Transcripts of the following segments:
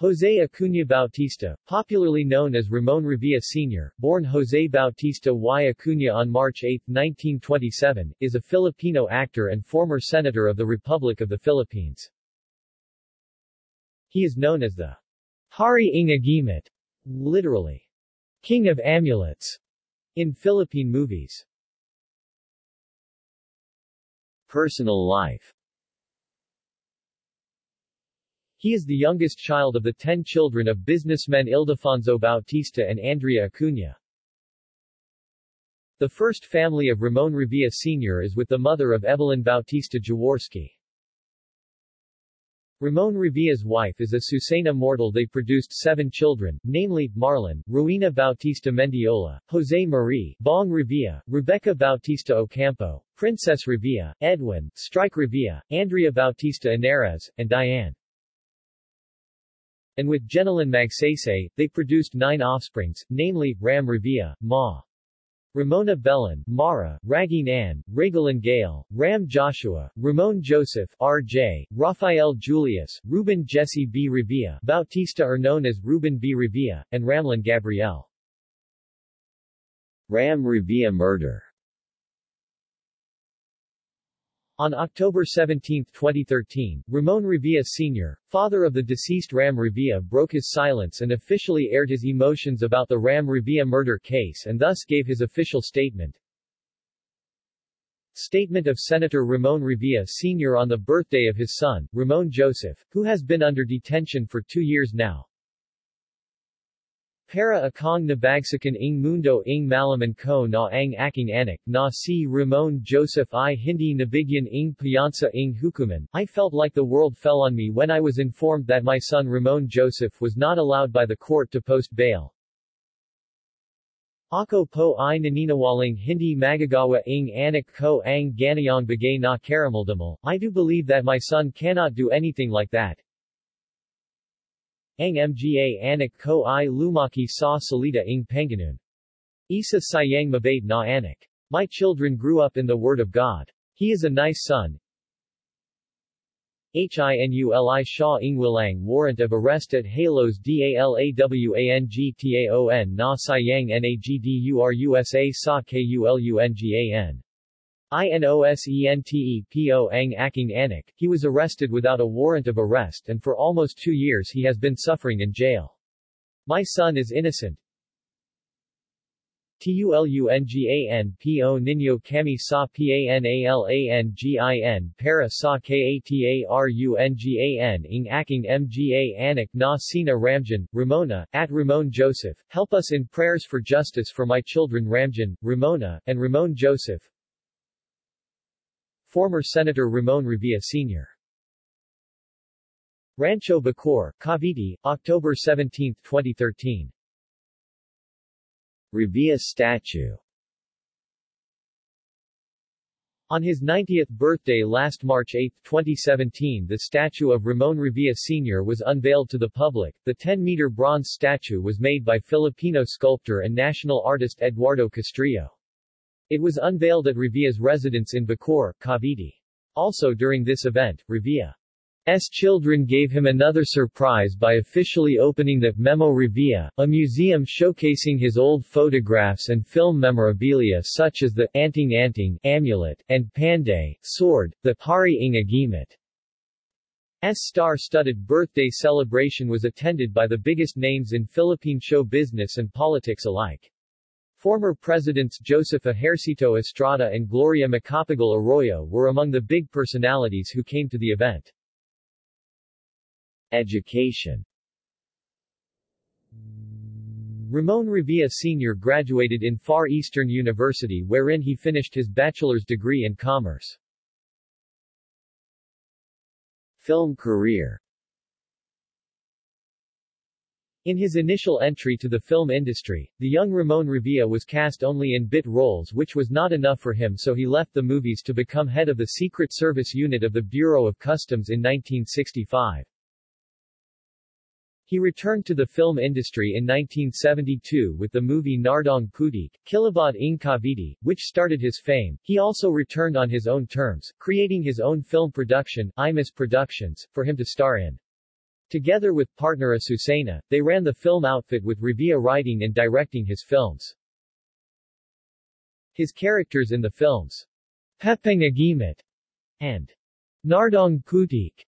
José Acuña Bautista, popularly known as Ramon Revilla Sr., born José Bautista y Acuña on March 8, 1927, is a Filipino actor and former senator of the Republic of the Philippines. He is known as the Hari ng Agimat, literally, King of Amulets, in Philippine movies. Personal life He is the youngest child of the ten children of businessmen Ildefonso Bautista and Andrea Acuña. The first family of Ramon Revilla Sr. is with the mother of Evelyn Bautista Jaworski. Ramon Revilla's wife is Azucena Mortal they produced seven children, namely, Marlon, Ruina Bautista Mendiola, Jose Marie, Bong Revilla, Rebecca Bautista Ocampo, Princess Revilla, Edwin, Strike Revilla, Andrea Bautista Inares, and Diane. And with Jenilyn Magsaysay, they produced nine offsprings, namely, Ram Revilla, Ma. Ramona Belen, Mara, Ragine Ann, Regalin Gale, Ram Joshua, Ramon Joseph, R.J., Rafael Julius, Ruben Jesse B. Revilla, Bautista are known as Ruben B. Revilla, and Ramlin Gabriel. Ram Revilla murder On October 17, 2013, Ramon Revilla Sr., father of the deceased Ram Revilla broke his silence and officially aired his emotions about the Ram Revilla murder case and thus gave his official statement. Statement of Senator Ramon Revilla Sr. on the birthday of his son, Ramon Joseph, who has been under detention for two years now. Para akong nabagsakan ng mundo ng malaman ko na ang aking anak, na si Ramon Joseph I hindi nabigyan ng piyansa ng hukuman, I felt like the world fell on me when I was informed that my son Ramon Joseph was not allowed by the court to post bail. Ako po ay naninawaling hindi magagawa ng anak ko ang ganayang bagay na karamdamal, I do believe that my son cannot do anything like that. Ang mga anak ko ay lumaki sa salita ng Panginoon. Isa sayang mabait na anak. My children grew up in the Word of God. He is a nice son. Hinuli Shaw Ingwilang Warrant of Arrest at Halos DALAWANGTAON Na Sayang NAGDURUSA Sa KULUNGAN INOSENTE Ang Aking Anak, he was arrested without a warrant of arrest and for almost two years he has been suffering in jail. My son is innocent. TULUNGAN PO Kami Sa PANALANGIN Para Sa KATARUNGAN Ing Aking Mga Anak Na Sina Ramjan, Ramona, at Ramon Joseph, help us in prayers for justice for my children Ramjan, Ramona, and Ramon Joseph, Former Senator Ramon Revilla Sr. Rancho Bacoor, Cavite, October 17, 2013. Revilla Statue On his 90th birthday last March 8, 2017 the statue of Ramon Revilla Sr. was unveiled to the public. The 10-meter bronze statue was made by Filipino sculptor and national artist Eduardo Castrillo. It was unveiled at Revilla's residence in Bacoor, Cavite. Also during this event, Revilla's children gave him another surprise by officially opening the Memo Revilla, a museum showcasing his old photographs and film memorabilia such as the Anting Anting amulet and Panday sword, the Hari ng Agimat. S star-studded birthday celebration was attended by the biggest names in Philippine show business and politics alike. Former Presidents Joseph Ejercito Estrada and Gloria Macapagal Arroyo were among the big personalities who came to the event. Education Ramon Revilla Sr. graduated in Far Eastern University wherein he finished his bachelor's degree in commerce. Film career in his initial entry to the film industry, the young Ramon Revilla was cast only in bit roles which was not enough for him so he left the movies to become head of the Secret Service unit of the Bureau of Customs in 1965. He returned to the film industry in 1972 with the movie Nardong Putik, Kilabot ng Cavite, which started his fame. He also returned on his own terms, creating his own film production, Imus Productions, for him to star in. Together with partner Azucena, they ran the film outfit with Revilla writing and directing his films. His characters in the films, Pepeng and Nardong Putik,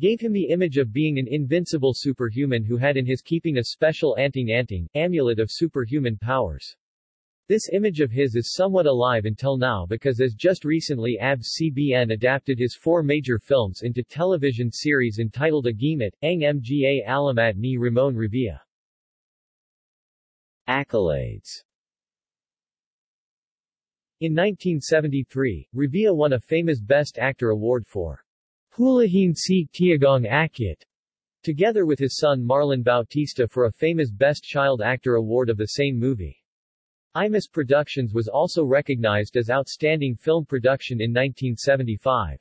gave him the image of being an invincible superhuman who had in his keeping a special anting-anting, amulet of superhuman powers. This image of his is somewhat alive until now because as just recently ABS-CBN adapted his four major films into television series entitled Agimat, Ang Mga Alamat ni Ramon Revilla. Accolades In 1973, Revilla won a FAMAS Best Actor award for Hulihin si Tiagong Akyat, together with his son Marlon Bautista for a FAMAS Best Child Actor award of the same movie. Imus Productions was also recognized as Outstanding Film Production in 1975.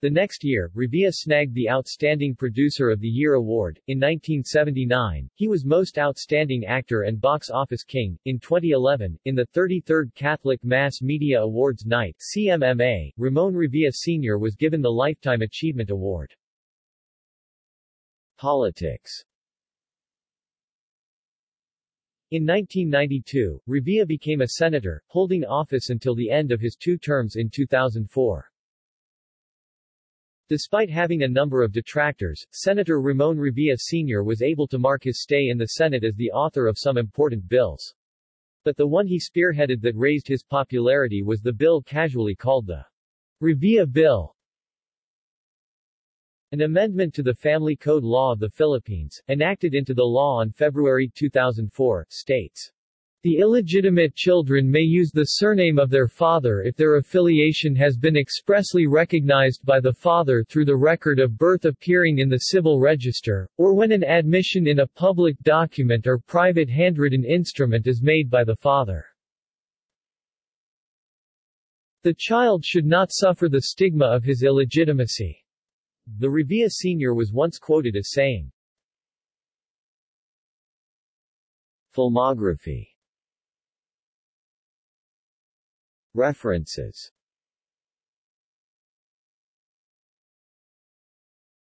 The next year, Revilla snagged the Outstanding Producer of the Year award. In 1979, he was Most Outstanding Actor and Box Office King. In 2011, in the 33rd Catholic Mass Media Awards Night CMMA, Ramon Revilla Sr. was given the Lifetime Achievement Award. Politics in 1992, Revilla became a senator, holding office until the end of his two terms in 2004. Despite having a number of detractors, Senator Ramon Revilla Sr. was able to mark his stay in the Senate as the author of some important bills. But the one he spearheaded that raised his popularity was the bill casually called the Revilla Bill, an amendment to the Family Code Law of the Philippines, enacted into the law on February 2004, states, the illegitimate children may use the surname of their father if their affiliation has been expressly recognized by the father through the record of birth appearing in the civil register, or when an admission in a public document or private handwritten instrument is made by the father. The child should not suffer the stigma of his illegitimacy. The Revilla Sr. was once quoted as saying, Filmography References